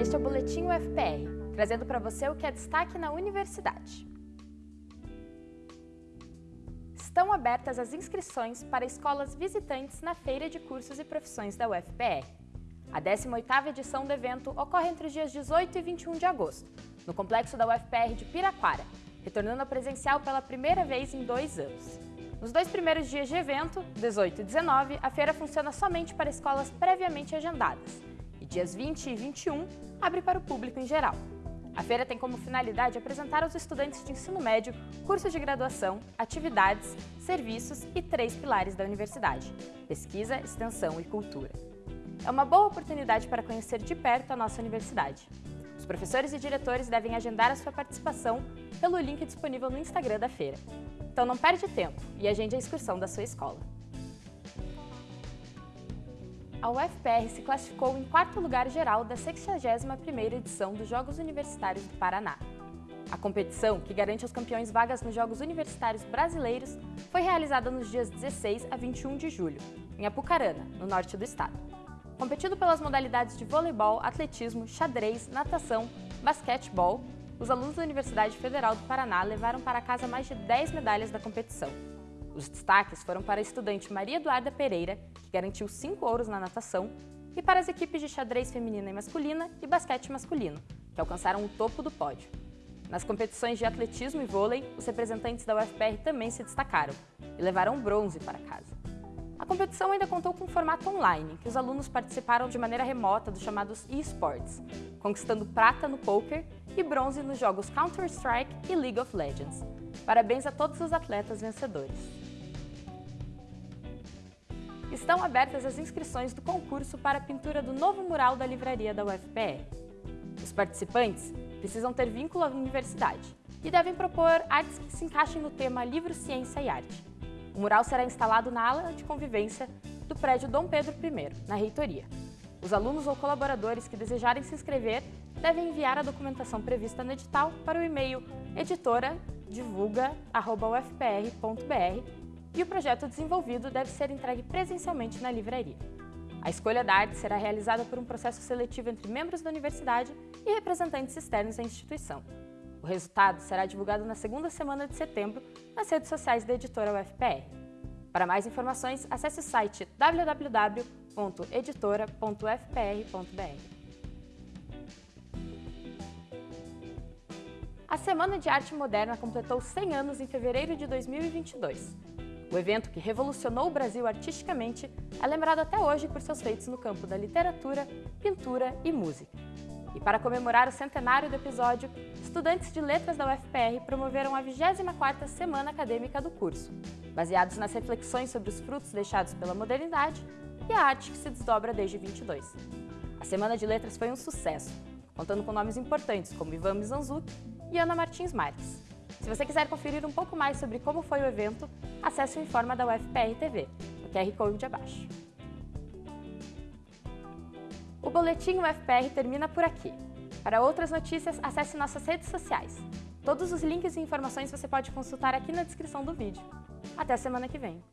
Este é o Boletim UFPR, trazendo para você o que é destaque na universidade. Estão abertas as inscrições para escolas visitantes na Feira de Cursos e Profissões da UFPR. A 18ª edição do evento ocorre entre os dias 18 e 21 de agosto, no complexo da UFPR de Piraquara, retornando ao presencial pela primeira vez em dois anos. Nos dois primeiros dias de evento, 18 e 19, a feira funciona somente para escolas previamente agendadas, dias 20 e 21 abre para o público em geral. A feira tem como finalidade apresentar aos estudantes de ensino médio cursos de graduação, atividades, serviços e três pilares da universidade, pesquisa, extensão e cultura. É uma boa oportunidade para conhecer de perto a nossa universidade. Os professores e diretores devem agendar a sua participação pelo link disponível no Instagram da feira. Então não perde tempo e agende a excursão da sua escola. A UFPR se classificou em quarto lugar geral da 61ª edição dos Jogos Universitários do Paraná. A competição, que garante aos campeões vagas nos Jogos Universitários Brasileiros, foi realizada nos dias 16 a 21 de julho, em Apucarana, no norte do estado. Competido pelas modalidades de voleibol, atletismo, xadrez, natação, basquetebol, os alunos da Universidade Federal do Paraná levaram para casa mais de 10 medalhas da competição. Os destaques foram para a estudante Maria Eduarda Pereira, que garantiu 5 ouros na natação, e para as equipes de xadrez feminina e masculina e basquete masculino, que alcançaram o topo do pódio. Nas competições de atletismo e vôlei, os representantes da UFPR também se destacaram e levaram bronze para casa. A competição ainda contou com um formato online, que os alunos participaram de maneira remota dos chamados eSports, conquistando prata no poker e bronze nos jogos Counter-Strike e League of Legends. Parabéns a todos os atletas vencedores. Estão abertas as inscrições do concurso para a pintura do novo mural da livraria da UFPR. Os participantes precisam ter vínculo à universidade e devem propor artes que se encaixem no tema Livro, Ciência e Arte. O mural será instalado na ala de convivência do prédio Dom Pedro I, na reitoria. Os alunos ou colaboradores que desejarem se inscrever devem enviar a documentação prevista no edital para o e-mail editoradivulga.ufpr.br e o projeto desenvolvido deve ser entregue presencialmente na livraria. A escolha da arte será realizada por um processo seletivo entre membros da universidade e representantes externos à instituição. O resultado será divulgado na segunda semana de setembro nas redes sociais da editora UFPR. Para mais informações, acesse o site www.editora.ufpr.br. A Semana de Arte Moderna completou 100 anos em fevereiro de 2022. O evento, que revolucionou o Brasil artisticamente, é lembrado até hoje por seus feitos no campo da literatura, pintura e música. E para comemorar o centenário do episódio, estudantes de letras da UFPR promoveram a 24ª Semana Acadêmica do curso, baseados nas reflexões sobre os frutos deixados pela modernidade e a arte que se desdobra desde 22. A Semana de Letras foi um sucesso, contando com nomes importantes como Ivan Mizanzuki e Ana Martins Marques. Se você quiser conferir um pouco mais sobre como foi o evento, acesse o Informa da UFPR TV, no QR Code abaixo. O Boletim UFPR termina por aqui. Para outras notícias, acesse nossas redes sociais. Todos os links e informações você pode consultar aqui na descrição do vídeo. Até semana que vem!